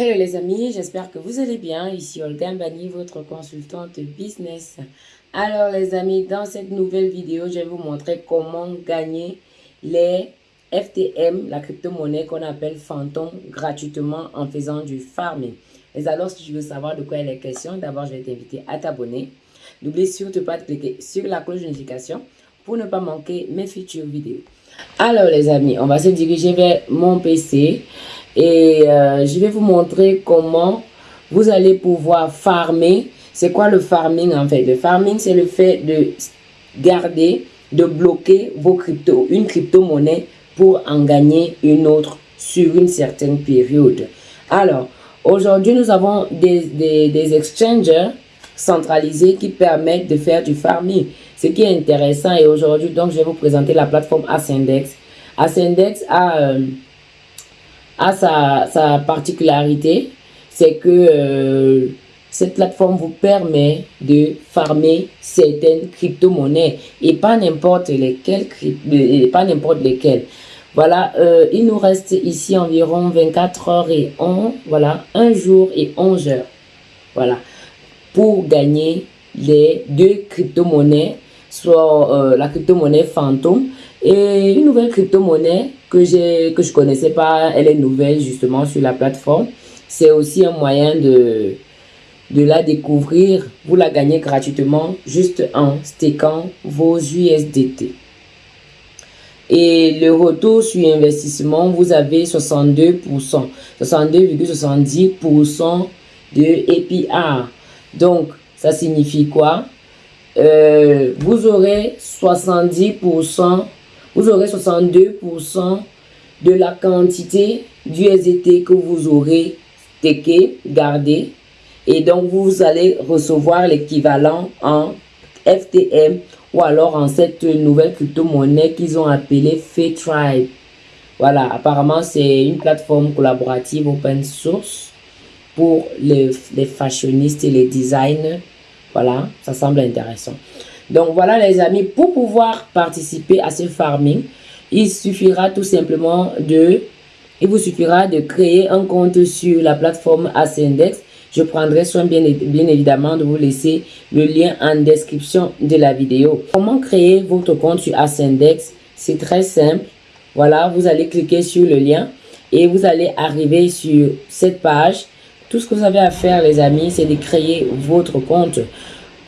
Hello les amis, j'espère que vous allez bien. Ici Olga Mbani, votre consultante business. Alors les amis, dans cette nouvelle vidéo, je vais vous montrer comment gagner les FTM, la crypto-monnaie qu'on appelle fantôme, gratuitement en faisant du farming. Mais alors, si tu veux savoir de quoi il est question, d'abord, je vais t'inviter à t'abonner. N'oublie surtout pas de cliquer sur la cloche de notification pour ne pas manquer mes futures vidéos. Alors les amis, on va se diriger vers mon PC. Et euh, je vais vous montrer comment vous allez pouvoir farmer. C'est quoi le farming en fait? Le farming, c'est le fait de garder, de bloquer vos cryptos, une crypto-monnaie pour en gagner une autre sur une certaine période. Alors, aujourd'hui, nous avons des, des, des exchangers centralisés qui permettent de faire du farming. Ce qui est intéressant et aujourd'hui, donc, je vais vous présenter la plateforme Ascendex. Ascendex a... Euh, a sa, particularité, c'est que euh, cette plateforme vous permet de farmer certaines crypto-monnaies et pas n'importe lesquelles, pas n'importe lesquelles. Voilà, euh, il nous reste ici environ 24 heures et 11, voilà, un jour et 11 heures. Voilà, pour gagner les deux crypto-monnaies, soit euh, la crypto-monnaie fantôme et une nouvelle crypto-monnaie que, que je connaissais pas, elle est nouvelle justement sur la plateforme. C'est aussi un moyen de, de la découvrir. Vous la gagnez gratuitement juste en stakant vos USDT. Et le retour sur investissement, vous avez 62%, 62,70% de APR. Donc, ça signifie quoi? Euh, Vous aurez 70% vous aurez 62% de la quantité d'USDT que vous aurez téqué, gardé. Et donc, vous allez recevoir l'équivalent en FTM ou alors en cette nouvelle crypto-monnaie qu'ils ont appelée Tribe. Voilà, apparemment, c'est une plateforme collaborative open source pour les, les fashionistes et les designers. Voilà, ça semble intéressant. Donc voilà les amis, pour pouvoir participer à ce farming, il suffira tout simplement de, il vous suffira de créer un compte sur la plateforme Ascendex. Je prendrai soin bien, évidemment de vous laisser le lien en description de la vidéo. Comment créer votre compte sur Ascendex C'est très simple. Voilà, vous allez cliquer sur le lien et vous allez arriver sur cette page. Tout ce que vous avez à faire les amis, c'est de créer votre compte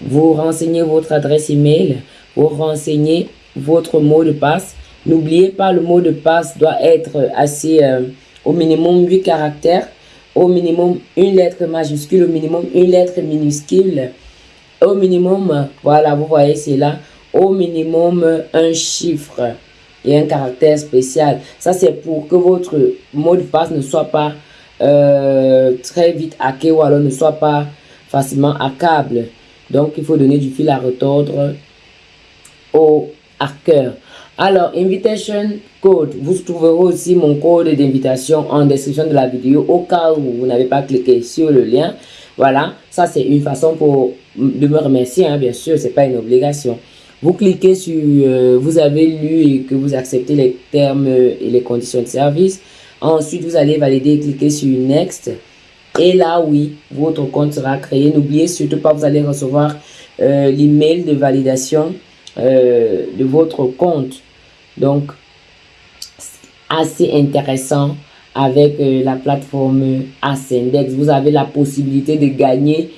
vous renseignez votre adresse email, vous renseignez votre mot de passe. N'oubliez pas, le mot de passe doit être assez, euh, au minimum 8 caractères, au minimum une lettre majuscule, au minimum une lettre minuscule, au minimum, voilà, vous voyez, c'est là, au minimum un chiffre et un caractère spécial. Ça, c'est pour que votre mot de passe ne soit pas euh, très vite hacké ou alors ne soit pas facilement hackable. Donc, il faut donner du fil à retordre au hacker. Alors, invitation code. Vous trouverez aussi mon code d'invitation en description de la vidéo au cas où vous n'avez pas cliqué sur le lien. Voilà, ça c'est une façon pour de me remercier, hein, bien sûr, c'est pas une obligation. Vous cliquez sur, euh, vous avez lu et que vous acceptez les termes et les conditions de service. Ensuite, vous allez valider, cliquer sur Next. Et là, oui, votre compte sera créé. N'oubliez surtout pas, vous allez recevoir euh, l'email de validation euh, de votre compte. Donc, assez intéressant avec euh, la plateforme Ascendex. Vous avez la possibilité de gagner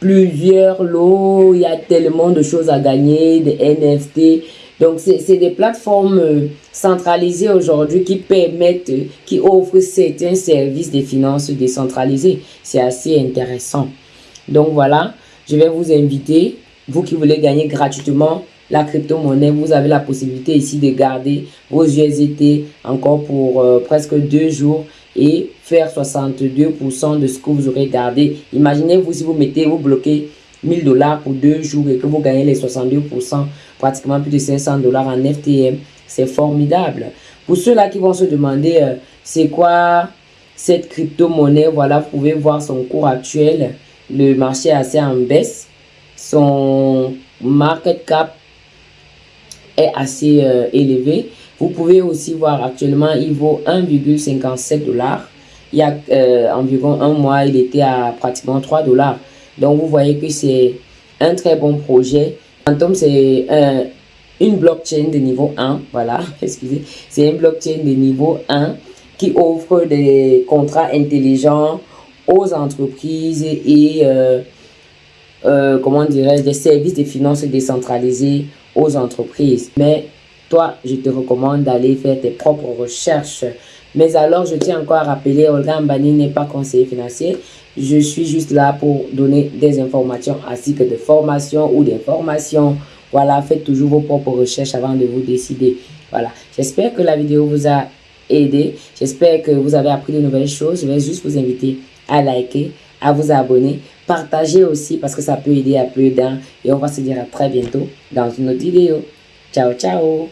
plusieurs lots. Il y a tellement de choses à gagner, des NFT, donc, c'est des plateformes euh, centralisées aujourd'hui qui permettent, euh, qui offrent certains services de finances décentralisées. C'est assez intéressant. Donc, voilà, je vais vous inviter, vous qui voulez gagner gratuitement la crypto-monnaie, vous avez la possibilité ici de garder vos USDT encore pour euh, presque deux jours et faire 62% de ce que vous aurez gardé. Imaginez-vous si vous mettez, vous bloquez 1000 dollars pour deux jours et que vous gagnez les 62%, pratiquement plus de 500 dollars en FTM. C'est formidable. Pour ceux-là qui vont se demander, euh, c'est quoi cette crypto-monnaie, voilà, vous pouvez voir son cours actuel. Le marché est assez en baisse. Son market cap est assez euh, élevé. Vous pouvez aussi voir actuellement, il vaut 1,57 dollars. il y a euh, environ un mois, il était à pratiquement 3 dollars. Donc, vous voyez que c'est un très bon projet. Quantum, c'est une blockchain de niveau 1. Voilà, excusez. C'est une blockchain de niveau 1 qui offre des contrats intelligents aux entreprises et, euh, euh, comment dirais des services de finances décentralisés aux entreprises. Mais toi, je te recommande d'aller faire tes propres recherches. Mais alors, je tiens encore à rappeler, Olga Mbani n'est pas conseiller financier. Je suis juste là pour donner des informations ainsi que de formations ou d'informations. Voilà, faites toujours vos propres recherches avant de vous décider. Voilà, j'espère que la vidéo vous a aidé. J'espère que vous avez appris de nouvelles choses. Je vais juste vous inviter à liker, à vous abonner, partager aussi parce que ça peut aider à peu d'un. Et on va se dire à très bientôt dans une autre vidéo. Ciao, ciao